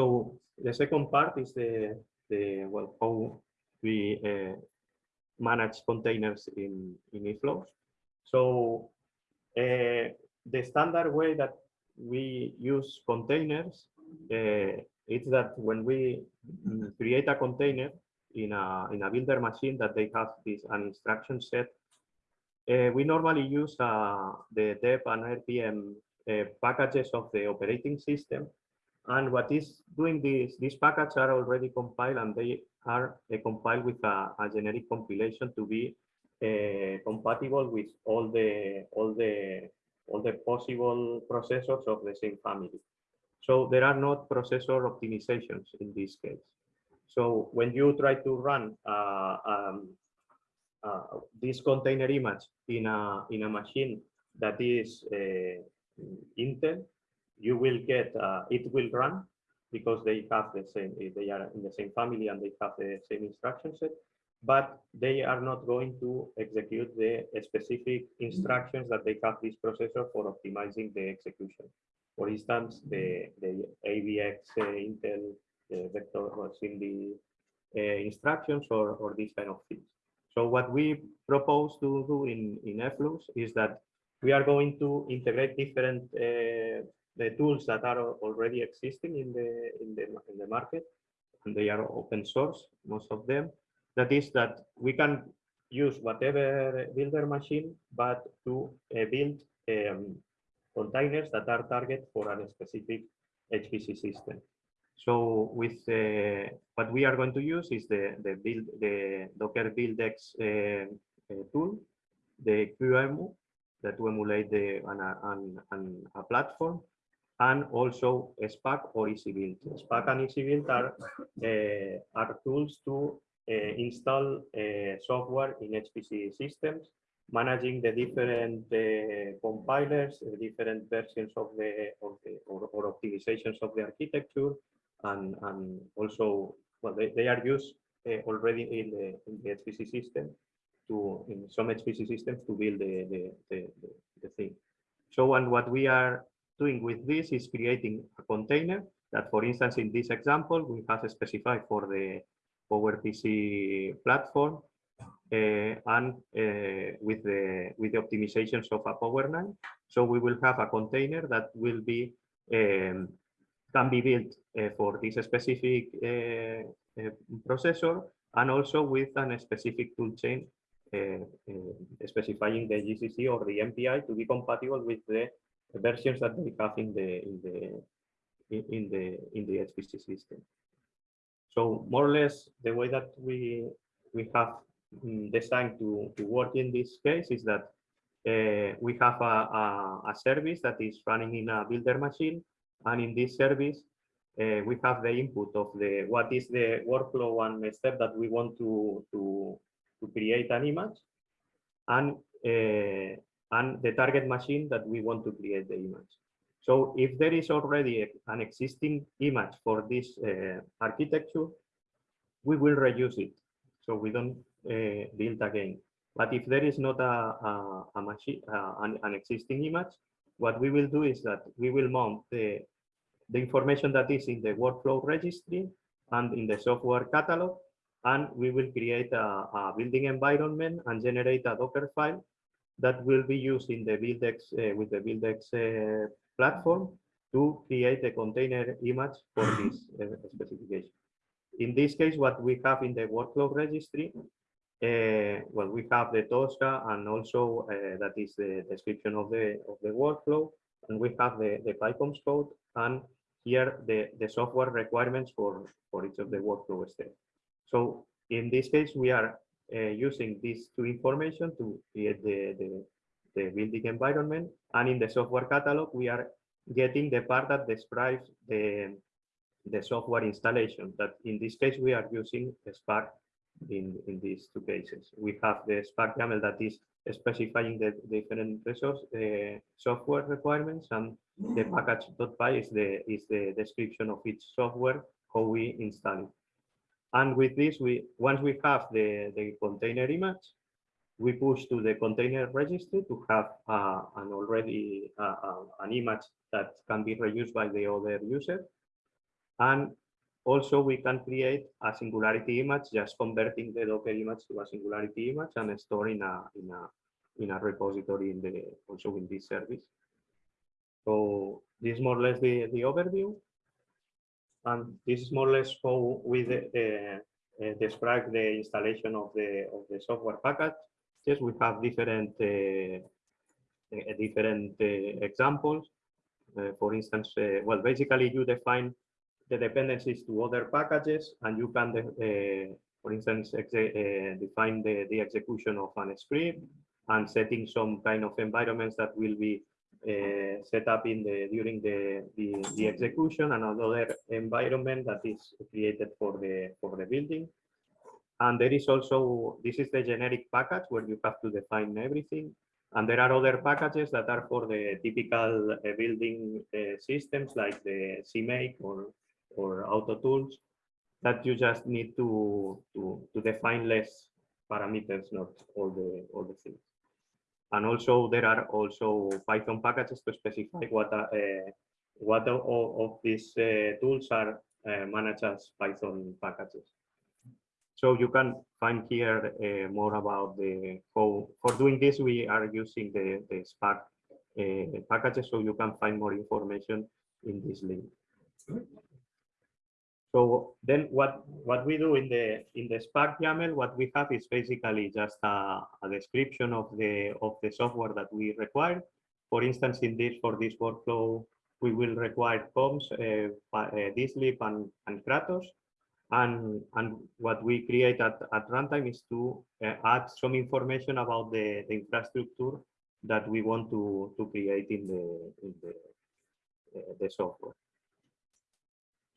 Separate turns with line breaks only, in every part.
So the second part is the, the well, how we uh, manage containers in, in eFlows. So uh, the standard way that we use containers uh, is that when we mm, create a container in a, in a builder machine that they have this an instruction set, uh, we normally use uh, the deb and RPM packages of the operating system. And what is doing this, these packages are already compiled and they are uh, compiled with a, a, generic compilation to be uh, compatible with all the all the all the possible processors of the same family. So there are not processor optimizations in this case. So when you try to run uh, um, uh, this container image in a in a machine that is uh, Intel, you will get uh, it will run because they have the same they are in the same family and they have the same instruction set but they are not going to execute the specific instructions that they have this processor for optimizing the execution. For instance, the, the AVX uh, Intel uh, vector or SIMD uh, instructions or, or these kind of things. So what we propose to do in, in eFlows is that we are going to integrate different uh, the tools that are already existing in the, in the, in the market, and they are open source, most of them, that is that we can use whatever builder machine, but to uh, build um, containers that are target for a specific HPC system. So with uh, what we are going to use is the the build the Docker BuildX uh, uh, tool, the QEMU, that to emulate the an, an, an, a platform, and also Spack or EasyBuild. Spack and EasyBuild are uh, are tools to uh, install uh, software in HPC systems, managing the different compilers, different versions of the, of the or, or, optimizations of the architecture, and, and also, well, they, they are used already in the, in the HPC system to in some HPC systems to build the, the, the, the, thing. So, and what we are doing with this is creating a container that, for instance, in this example, we have specified for the PowerPC platform uh, and uh, with the with the optimizations of a Power9. So we will have a container that will be um, can be built uh, for this specific uh, uh, processor and also with a specific toolchain uh, specifying the GCC or the MPI to be compatible with the versions that they have in the in the in the in the HPC system. So more or less the way that we we have mm, designed to, to work in this case is that uh, we have a, a, a, service that is running in a builder machine. And in this service, uh, we have the input of the what is the workflow and step that we want to, to, to create an image and, uh, and the target machine that we want to create the image. So if there is already a, an existing image for this uh, architecture, we will reuse it. So we don't uh, build again. But if there is not a, a, a machine, uh, an, an, existing image, what we will do is that we will mount the, the information that is in the workflow registry and in the software catalog, and we will create a, a building environment and generate a Docker file that will be used in the BuildX uh, with the BuildX uh, platform to create a container image for this uh, specification. In this case, what we have in the workflow registry, uh, well, we have the Tosca and also uh, that is the description of the of the workflow, and we have the the PyCOMPSs code and here the the software requirements for for each of the workflow steps. So in this case, we are using these two information to create the, the the building environment. And in the software catalog, we are getting the part that describes the, the software installation that in this case, we are using Spack in, in these two cases. We have the Spack YAML that is specifying the different resource uh, software requirements and the package.py is the is the description of each software how we install it and with this we once we have the the container image we push to the container registry to have uh, an already uh, uh, an image that can be reused by the other user. And also we can create a singularity image, just converting the Docker image to a singularity image and store in a in a in a repository in the also in this service. So this is more or less the, the overview. And this is more or less how we uh, uh, describe the installation of the of the software package. Yes, we have different uh, uh different examples. For instance, well, basically you define the dependencies to other packages, and you can, for instance, define the, the execution of an script and setting some kind of environments that will be uh, set up in the during the, the, the execution and another environment that is created for the for the building. And there is also this is the generic package where you have to define everything. And there are other packages that are for the typical uh, building uh, systems like the CMake or or auto tools that you just need to to to define less parameters not all the all the things and also there are also Python packages to specify what uh, what of, of these uh, tools are uh, managed as Python packages. So you can find here uh, more about the how for doing this we are using the, the Spack uh, packages so you can find more information in this link. So then what, what we do in the in the Spack YAML, what we have is basically just a, a description of the of the software that we require. For instance, in this for this workflow, we will require COMPSs, uh, uh, dislib and, and Kratos. And, and what we create at, at runtime is to uh, add some information about the, the infrastructure that we want to, to create in the, in the, uh, the software.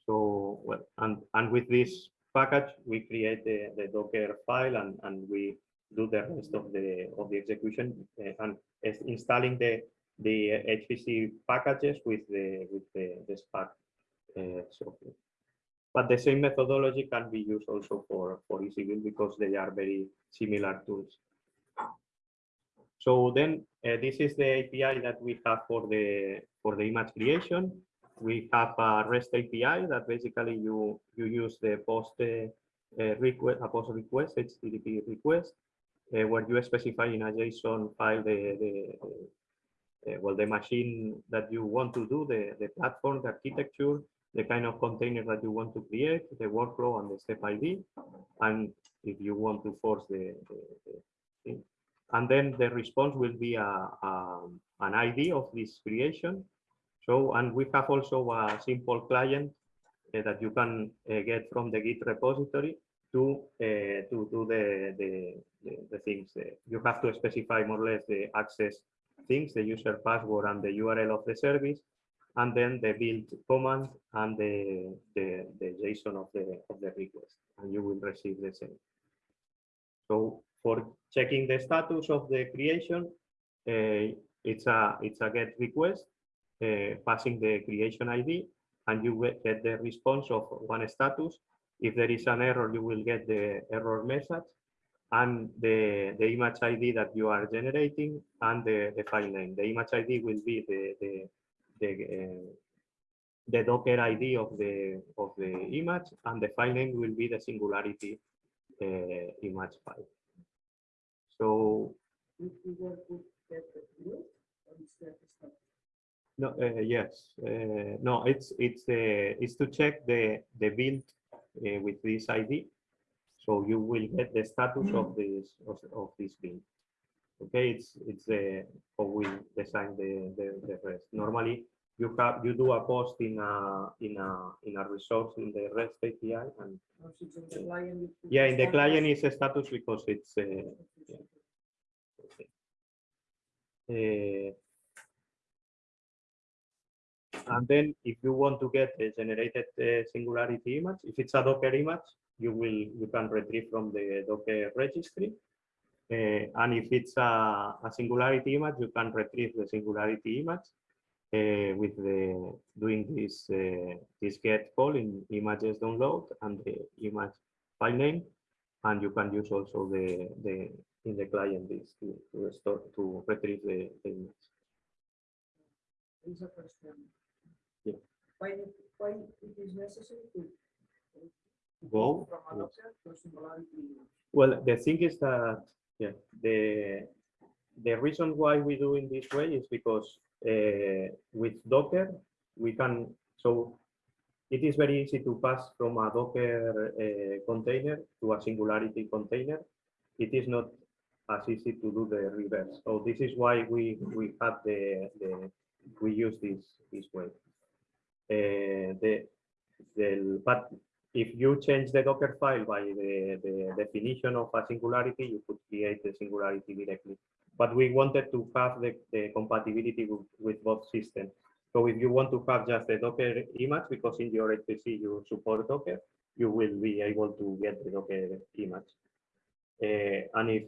So, well, and, and with this package, we create the, the Docker file and, and we do the rest of the of the execution uh, and installing the the HPC packages with the with the, the Spack uh, software. But the same methodology can be used also for for EasyBuild because they are very similar tools. So then uh, this is the API that we have for the for the image creation we have a REST API that basically you you use the post uh, uh, request, a post request, HTTP request, uh, where you specify in a JSON file the, the well the machine that you want to do, the the platform, the architecture, the kind of container that you want to create, the workflow, and the step ID, and if you want to force the, the, the thing. and then the response will be a, a an ID of this creation so, and we have also a simple client uh, that you can uh, get from the Git repository to uh, to do the, the, the, things. you have to specify more or less the access things, the user password and the URL of the service, and then the build command and the, the, the JSON of the, of the request, and you will receive the same. So for checking the status of the creation, uh, it's a it's a get request passing the creation ID and you get the response of one status. If there is an error, you will get the error message and the, the image ID that you are generating and the, the file name. The image ID will be the, the, the, uh, the Docker ID of the, of the image and the file name will be the singularity uh, image file. So no, uh, yes, uh, no, it's it's uh, it's to check the the build uh, with this ID, so you will get the status of this of, of this build. Okay, it's it's uh, how we design the, the the rest. Normally, you have you do a post in a in a in a resource in the REST API and yeah, in the client is a status because it's uh, yeah. okay. And then if you want to get a generated uh, singularity image, if it's a Docker image, you will you can retrieve from the Docker registry. Uh, and if it's a, a, singularity image, you can retrieve the singularity image uh, with the doing this uh, this get call in images download and the image file name, and you can use also the the in the client this to, to restore to retrieve the, the image.
There's a question.
Yeah.
why, why it is necessary to
Go.
from to Singularity?
Well, the thing is that, yeah, the, the reason why we do in this way is because uh, with Docker, we can, so it is very easy to pass from a Docker uh, container to a Singularity container. It is not as easy to do the reverse. So this is why we, we have the, the, we use this, this way. The, the, but if you change the Docker file by the, the definition of a singularity, you could create the singularity directly. But we wanted to have the, the compatibility with, with both systems. So if you want to have just the Docker image, because in your HPC you support Docker, you will be able to get the Docker image. Uh, and if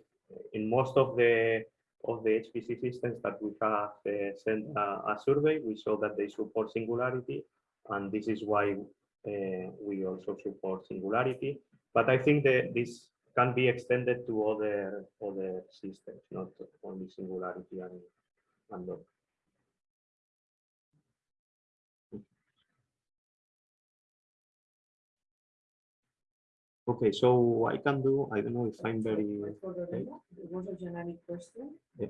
in most of the of the HPC systems that we have uh, sent a, a survey, we saw that they support Singularity, and this is why uh, we also support Singularity. But I think that this can be extended to other other systems, not only Singularity and, and. Okay, so I can do, I don't know if I'm very,
For the demo, it was a generic question.
Yeah.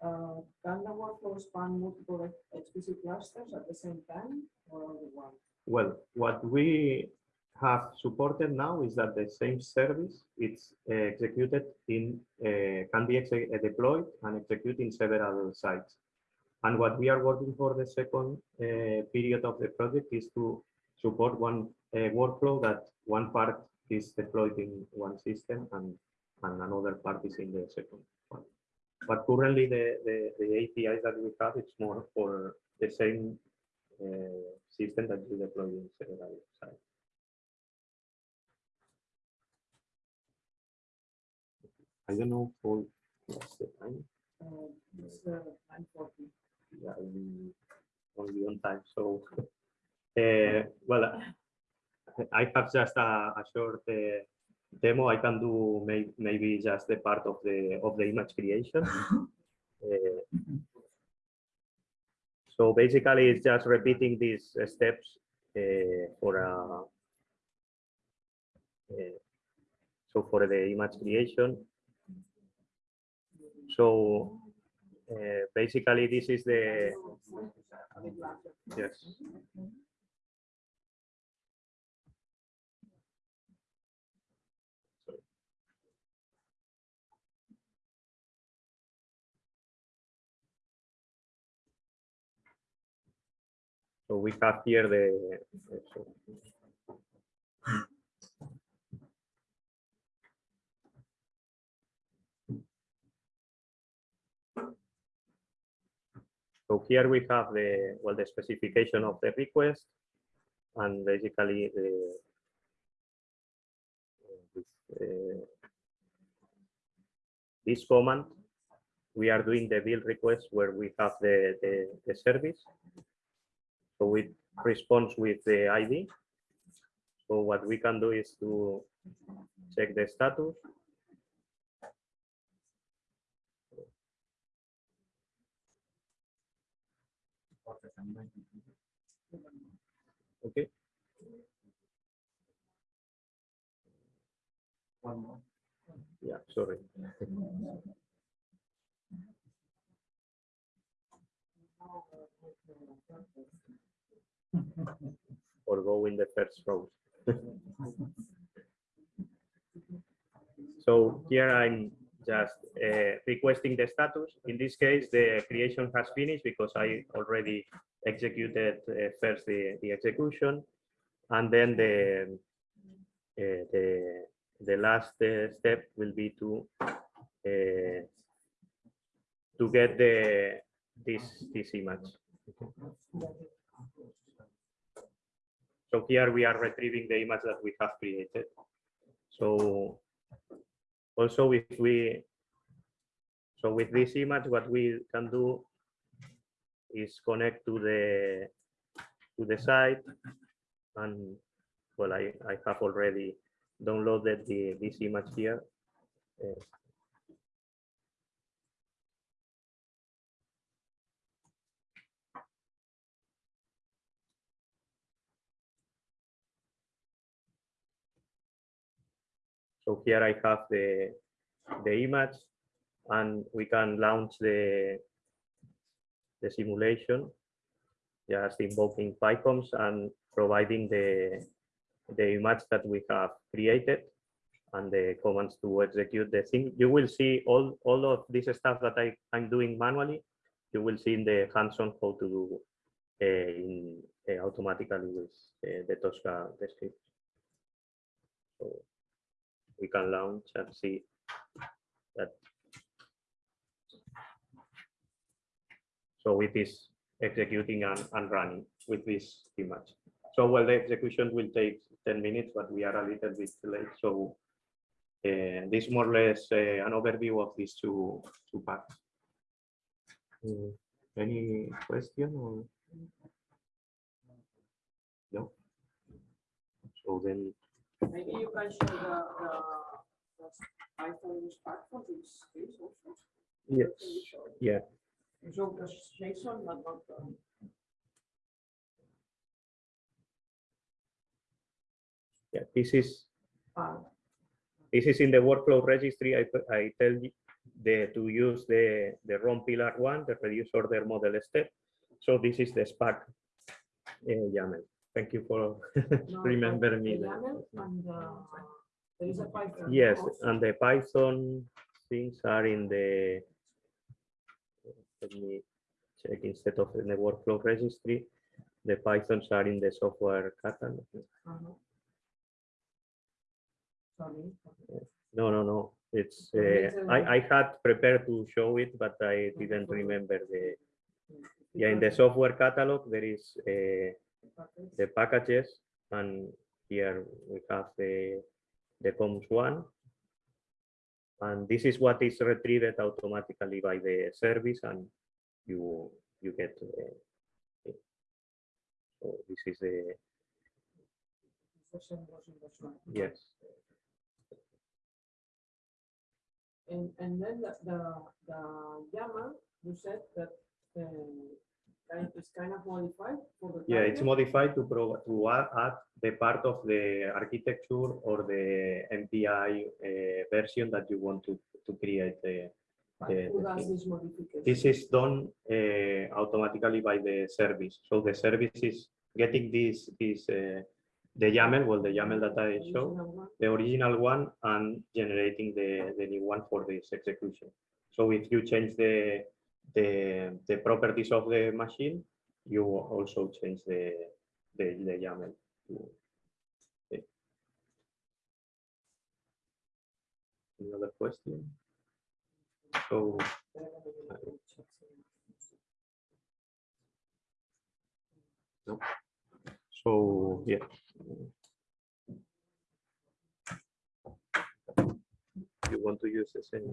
Uh, Can the workflow span multiple HPC clusters at the same time or only one?
well, what we have supported now is that the same service, it's uh, executed in, uh, can be uh, deployed and executed in several sites. And what we are working for the second uh, period of the project is to support one uh, workflow that one part is deployed in one system and, and another part is in the second one. But currently the, the, the APIs that we have, it's more for the same uh, system that you deploy in several sites. I don't know for what's the time.
Uh, It's uh, nine forty.
Yeah, I'm only on time. So, uh, well, I have just a, a short uh, demo. I can do may, maybe just the part of the of the image creation. Uh, so basically, it's just repeating these uh, steps uh, for a. uh, so for the image creation. So uh, basically, this is the yes. So we have here the. so- here we have the, well, the specification of the request and basically the with, uh, this command, we are doing the build request where we have the, the, the service. So it responds with the ID. So what we can do is to check the status. Okay.
One more.
Yeah, sorry. Or go in the first row. So here I'm just uh, requesting the status. In this case, the creation has finished because I already executed uh, first the, the execution. And then the, uh, the, the last uh, step will be to uh, to get the this this image. So here we are retrieving the image that we have created. So also if we so with this image, what we can do is connect to the to the site and well, I, I have already downloaded the this image here. Uh, So here I have the, the image and we can launch the, the simulation just invoking PyCOMPSs and providing the, the image that we have created and the commands to execute the thing. You will see all, all of this stuff that I, I'm doing manually. You will see in the hands-on how to do uh, in, uh, automatically with uh, the Tosca description. So we can launch and see that. So it is executing and, and running with this image. So well, the execution will take 10 minutes, but we are a little bit late. So uh, this is more or less uh, an overview of these two, two parts. Mm, Any question or? No? So then,
Maybe you can show the, the, the Python part for this case also.
yes,
Can you show it?
yeah,
You Show the JSON, but not the.
yeah, this is
part.
This is in the workflow registry. I, I tell you the, to use the, the ROM pillar one, the reduce order model step. So this is the Spack uh, YAML. Thank you for remember me.
and the, there is a Python.
Yes,
also.
and the Python things are in the, let me check instead of in the workflow registry. The Pythons are in the software catalog.
Uh-huh. Sorry.
No, no, no. It's, uh,
a-
I, I had prepared to show it, but I didn't remember the, Yeah, in the software catalog, there is uh, the packages, and here we have the, the COMPSs one. And this is what is retrieved automatically by the service, and you, you get it. So this is the, yes,
And, and then the, the, the YAML, you said that, um, kind, is kind of modified for the.
yeah, it's modified to pro, to add, add the part of the architecture or the MPI uh, version that you want to, to create the, the- the
does this modification?
This is done uh, automatically by the service. So the service is getting this, this, uh, the YAML, well, the YAML that I showed, the original one and generating the, the new one for this execution. So if you change the, the, the properties of the machine, you also change the, the, the YAML. to- okay. Any other question? So So, yeah. You want to use the same